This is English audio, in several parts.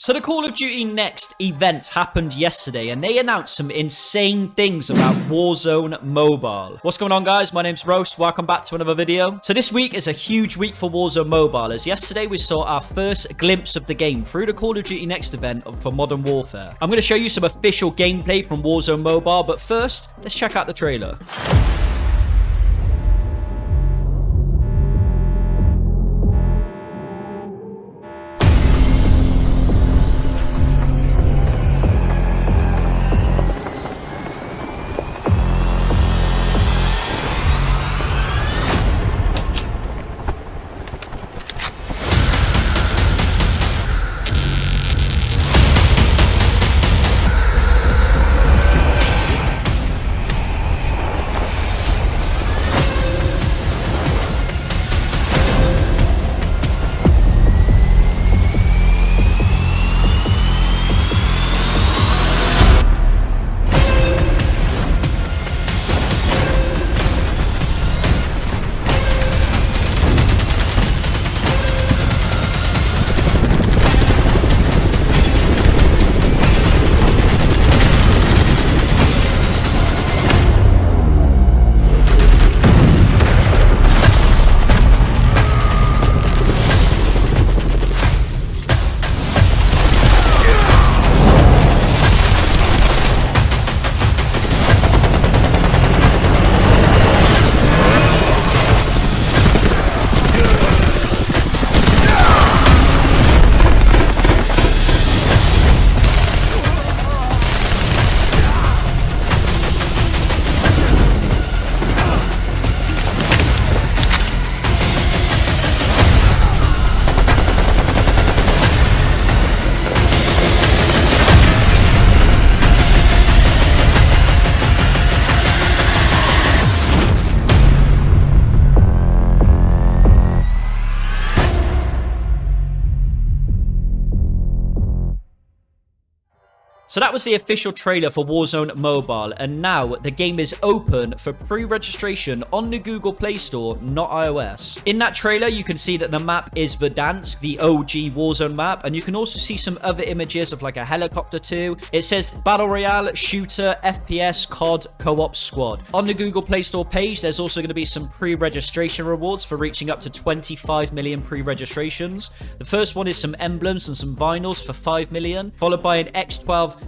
So the Call of Duty Next event happened yesterday and they announced some insane things about Warzone Mobile. What's going on guys? My name's Roast. Welcome back to another video. So this week is a huge week for Warzone Mobile as yesterday we saw our first glimpse of the game through the Call of Duty Next event for Modern Warfare. I'm going to show you some official gameplay from Warzone Mobile but first, let's check out the trailer. So that was the official trailer for Warzone Mobile, and now the game is open for pre-registration on the Google Play Store, not iOS. In that trailer, you can see that the map is Verdansk, the OG Warzone map, and you can also see some other images of like a helicopter too. It says Battle Royale, Shooter, FPS, COD, Co-op Squad. On the Google Play Store page, there's also going to be some pre-registration rewards for reaching up to 25 million pre-registrations. The first one is some emblems and some vinyls for 5 million, followed by an X12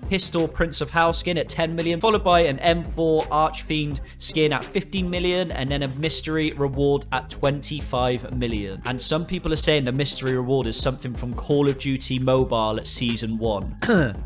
Pistol Prince of Hell skin at 10 million, followed by an M4 Archfiend skin at 15 million, and then a mystery reward at 25 million. And some people are saying the mystery reward is something from Call of Duty Mobile at Season 1.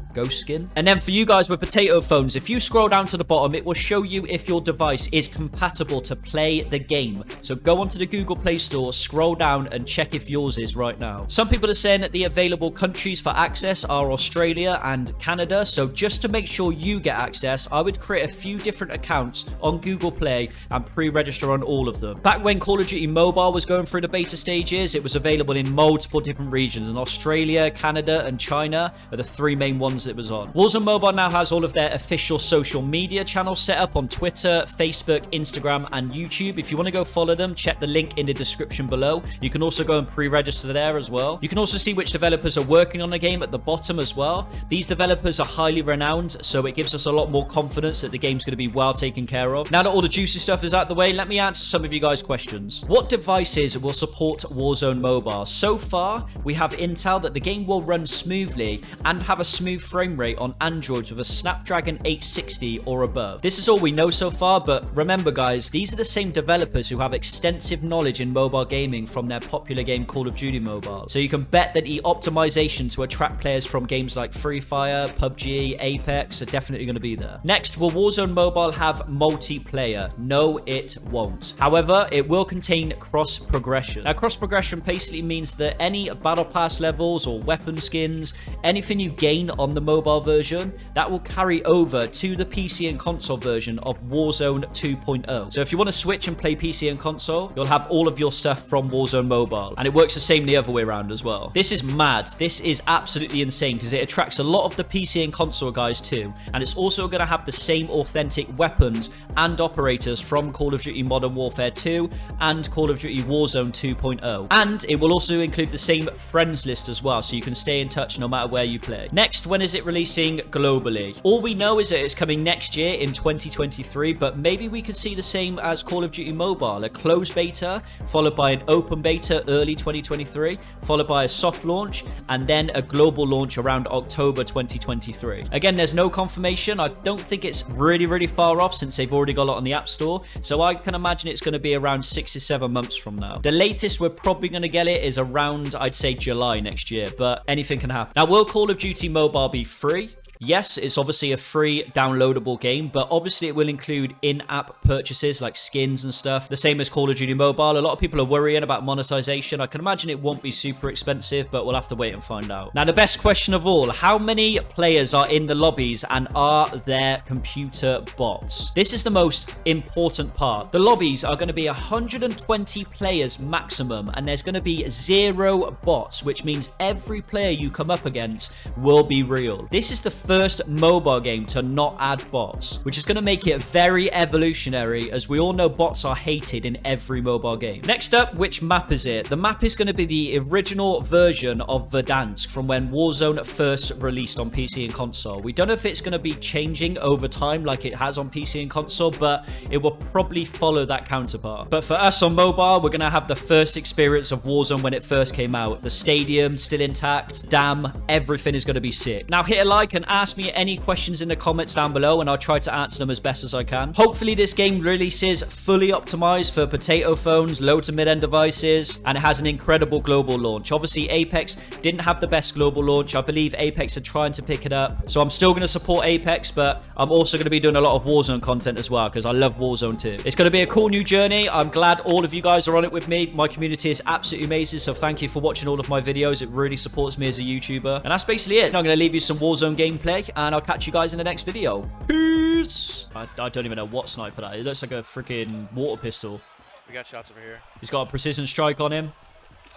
Ghost skin. And then for you guys with potato phones, if you scroll down to the bottom, it will show you if your device is compatible to play the game. So go onto the Google Play Store, scroll down and check if yours is right now. Some people are saying that the available countries for access are Australia and Canada. So just to make sure you get access, I would create a few different accounts on Google Play and pre-register on all of them. Back when Call of Duty Mobile was going through the beta stages, it was available in multiple different regions. And Australia, Canada, and China are the three main ones it was on. Warzone Mobile now has all of their official social media channels set up on Twitter, Facebook, Instagram, and YouTube. If you want to go follow them, check the link in the description below. You can also go and pre-register there as well. You can also see which developers are working on the game at the bottom as well. These developers are highly renowned, so it gives us a lot more confidence that the game's going to be well taken care of. Now that all the juicy stuff is out the way, let me answer some of you guys' questions. What devices will support Warzone Mobile? So far, we have intel that the game will run smoothly and have a smooth frame rate on Androids with a Snapdragon 860 or above. This is all we know so far, but remember guys, these are the same developers who have extensive knowledge in mobile gaming from their popular game Call of Duty Mobile. So you can bet that the optimization to attract players from games like Free Fire, PUBG, Apex are definitely going to be there. Next, will Warzone Mobile have multiplayer? No, it won't. However, it will contain cross progression. Now, cross progression basically means that any battle pass levels or weapon skins, anything you gain on the mobile version, that will carry over to the PC and console version of Warzone 2.0. So if you want to switch and play PC and console, you'll have all of your stuff from Warzone Mobile. And it works the same the other way around as well. This is mad. This is absolutely insane because it attracts a lot of the PC and console guys too, and it's also going to have the same authentic weapons and operators from Call of Duty Modern Warfare 2 and Call of Duty Warzone 2.0. And it will also include the same friends list as well, so you can stay in touch no matter where you play. Next, when is it releasing globally? All we know is that it's coming next year in 2023, but maybe we could see the same as Call of Duty Mobile, a closed beta, followed by an open beta early 2023, followed by a soft launch, and then a global launch around October 2023. Again, there's no confirmation. I don't think it's really, really far off since they've already got it on the App Store, so I can imagine it's going to be around six to seven months from now. The latest we're probably going to get it is around, I'd say, July next year, but anything can happen. Now, will Call of Duty Mobile be free? Yes, it's obviously a free downloadable game, but obviously it will include in-app purchases like skins and stuff. The same as Call of Duty Mobile. A lot of people are worrying about monetization. I can imagine it won't be super expensive, but we'll have to wait and find out. Now, the best question of all, how many players are in the lobbies and are there computer bots? This is the most important part. The lobbies are going to be 120 players maximum, and there's going to be zero bots, which means every player you come up against will be real. This is the first mobile game to not add bots, which is going to make it very evolutionary, as we all know bots are hated in every mobile game. Next up, which map is it? The map is going to be the original version of Verdansk from when Warzone first released on PC and console. We don't know if it's going to be changing over time like it has on PC and console, but it will probably follow that counterpart. But for us on mobile, we're going to have the first experience of Warzone when it first came out. The stadium still intact, damn, everything is going to be sick. Now hit a like and ask me any questions in the comments down below and I'll try to answer them as best as I can. Hopefully this game releases fully optimized for potato phones, low to mid-end devices, and it has an incredible global launch. Obviously, Apex didn't have the best global launch. I believe Apex are trying to pick it up. So I'm still going to support Apex, but I'm also going to be doing a lot of Warzone content as well because I love Warzone too. It's going to be a cool new journey. I'm glad all of you guys are on it with me. My community is absolutely amazing, so thank you for watching all of my videos. It really supports me as a YouTuber. And that's basically it. I'm going to leave you some Warzone gameplay, and I'll catch you guys in the next video. Peace! I, I don't even know what sniper that is. It looks like a freaking water pistol. We got shots over here. He's got a precision strike on him.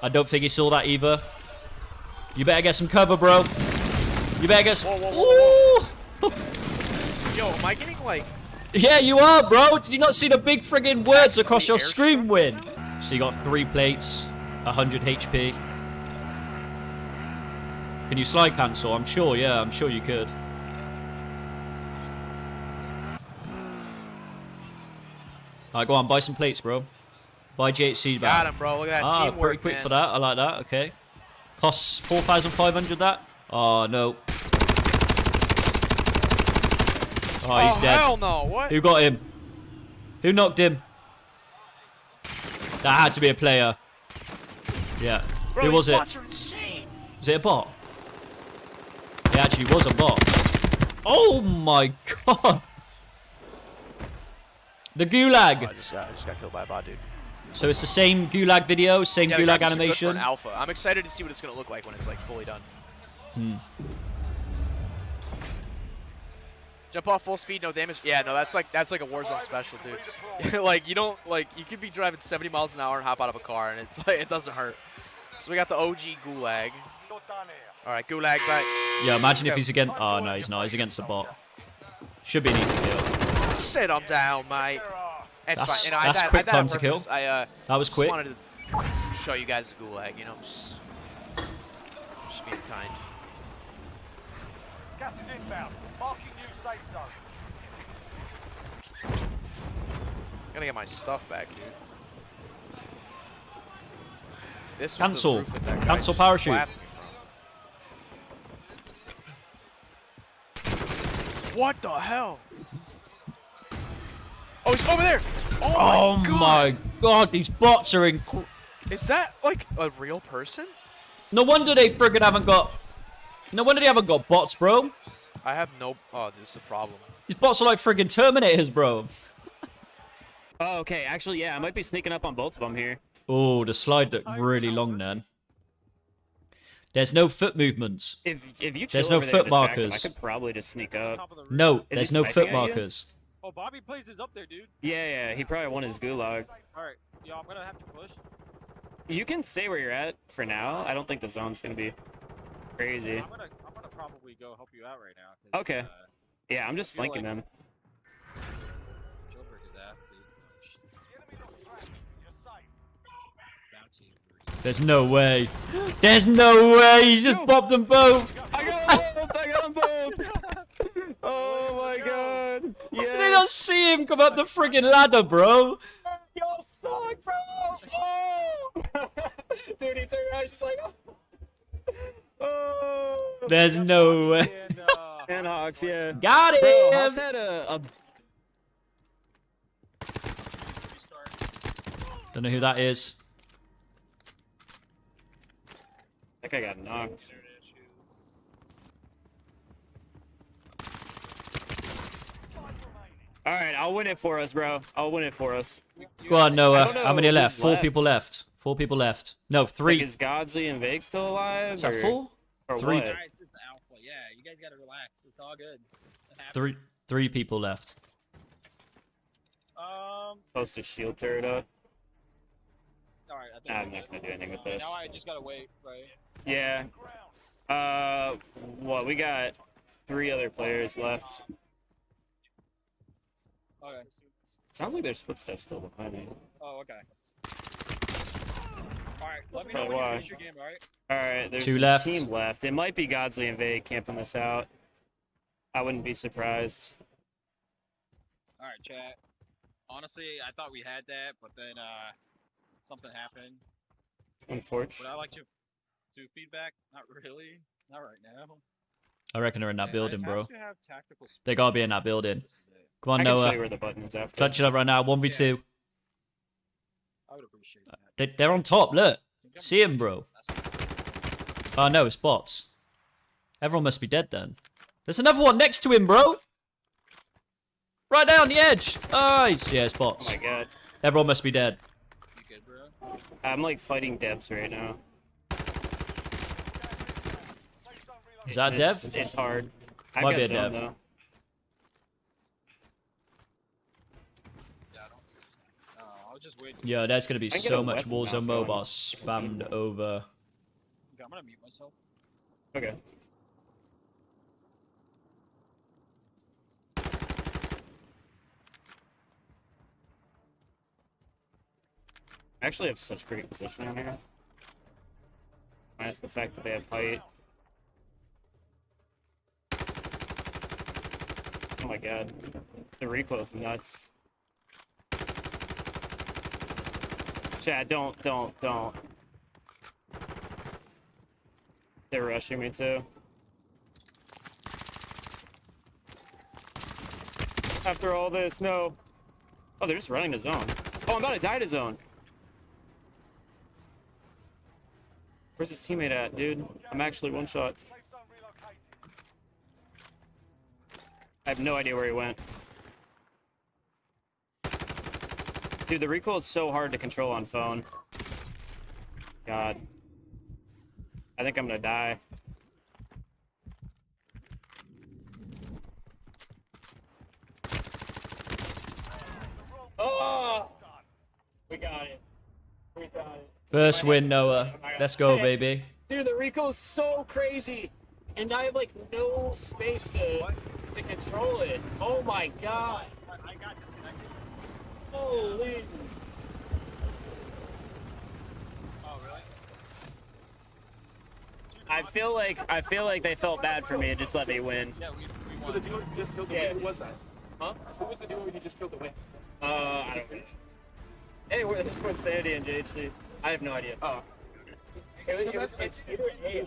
I don't think he saw that either. You better get some cover, bro. You better get some... Whoa, whoa, whoa, Yo, am I getting like... Yeah, you are, bro. Did you not see the big friggin' words across your screen win? So you got three plates, 100 HP. Can you slide cancel? I'm sure, yeah, I'm sure you could. Alright, go on, buy some plates, bro. Buy GHC back. Got him, bro. Look at that Ah, teamwork, pretty quick man. for that. I like that. Okay. Costs 4,500 that? Oh, no. Oh, he's oh, dead. hell no. What? Who got him? Who knocked him? That had to be a player. Yeah. Bro, Who was it? Was it a bot? It actually was a bot. Oh my god! The Oh, gulag. I just, uh, I just got killed by a bot, dude. So it's the same gulag video, same Yeah, gulag graphics are good for animation. alpha. I'm excited to see what it's gonna look like when it's like fully done. Hmm. Jump off full speed, no damage. Yeah, no, that's like that's like a Warzone special, dude. like you don't like you could be driving 70 miles an hour and hop out of a car and it's like it doesn't hurt. So we got the OG Gulag. All right, Gulag back. Yeah, imagine if Yeah. he's against. Oh no, he's not. He's against a bot. Should be an easy kill. Sit him down, mate. It's That's- fine. And I, that's I, I quick did that on time to kill. I uh, That was just quick. wanted to show you guys the Gulag. You know, just, just being kind. Gas is inbound. Marking new safe zone. Gotta get my stuff back, dude. This Cancel. roof that that Cancel parachute. clapped me from. What the hell? Oh, he's over there! Oh, Oh my, god. my god, these bots are in. Is that like a real person? No wonder they friggin' haven't got. No wonder they haven't got bots, bro. I have no. Oh, this is a problem. These bots are like friggin' Terminators, bro. Oh, okay. Actually, yeah, I might be sneaking up on both of them here. Oh, the slide looked really long then. There's no foot movements. If if you chill There's no over there foot and him, markers. I could probably just sneak up. The. No, Is there's no foot markers. Oh, Bobby Plays is up there, dude. Yeah, yeah. He probably won his gulag. All right, yo, I'm gonna have to push. You can stay where you're at for now. I don't think the zone's gonna be crazy. I'm gonna, I'm gonna probably probably go help you out right now. Okay. Uh, Yeah, I'm just flanking like- them. There's no way. There's no way. He just popped them both. I got them both! I got them both! Oh my god! Did they not see him come up the friggin' ladder, bro? Y'all suck, bro! Oh! Dude, he turned around, he's just like, oh! There's no way. And, uh, And Hawks, yeah. Got Bro, Hawks him. had a, a Don't know who that is. That guy got knocked. All right, I'll win it for us, bro. I'll win it for us. Go on, Noah. How many know left? Four left. people left. Four people left. No, Like, three. is Godsley and Vake still alive? Is that or, four? Or Three. what? Guys, this is alpha. Yeah, you guys gotta relax. It's all good. Three. Three people left. Um. Post a shield turret up. All right. I think I'm not gonna do anything with this. Now I just gotta wait, right? Yeah. Uh, what? We got three other players left. Okay. Sounds like there's footsteps still behind me. Oh, okay. All right. Let me know probably when you why. finish your game. All right. All right, there's Two a left. team left. It might be Godsley and Vade camping this out. I wouldn't be surprised. All right, chat. Honestly, I thought we had that, but then uh, something happened. Unfortunately. Would I like to to feedback? Not really. Not right now. I reckon they're in that I- building, bro. have to They gotta be in that building. This is it. Come on, I can Noah. where the button is after. Touch it up right now. 1v2. I would appreciate uh, that. They, they're on top. Look. See him, bro. Oh, no, it's bots. Everyone must be dead then. There's another one next to him, bro. Right there on the edge. Nice. Yeah, it's Oh bots. my god. Everyone must be dead. You good, bro? I'm like fighting devs right now. Is that it's, Dev? It's hard. I Might be a zone, dev. though. Yeah, I don't see this now. Uh, I'll just wait. Yo, there's gonna be I can get so much weapon Warzone mobile going. spammed over. Okay, I'm gonna mute myself. Okay. I actually have such great position on here. Minus the fact that they have height. My god. The recoil's nuts. Chad, don't, don't, don't. They're rushing me too. After all this, no. Oh, they're just running the zone. Oh, I'm about to die to zone. Where's his teammate at, dude? I'm actually one shot. I have no idea where he went. Dude, the recoil is so hard to control on phone. God. I think I'm gonna die. Oh! We got it. We got it. First win, Noah. Let's go, baby. Dude, the recoil is so crazy, and I have like no space to to control it. Oh my god! I, I got disconnected. Holy! Oh, really? I feel like I feel like they felt bad for me and just let me win. Yeah, we, we Who was the dude duo you just killed the Yeah. win? Who was that? Huh? Who was the dude who just killed the win? Uh, I don't know. Hey, we're, this is Insanity and JHC. I have no idea. Oh. It was, it was, it's either A.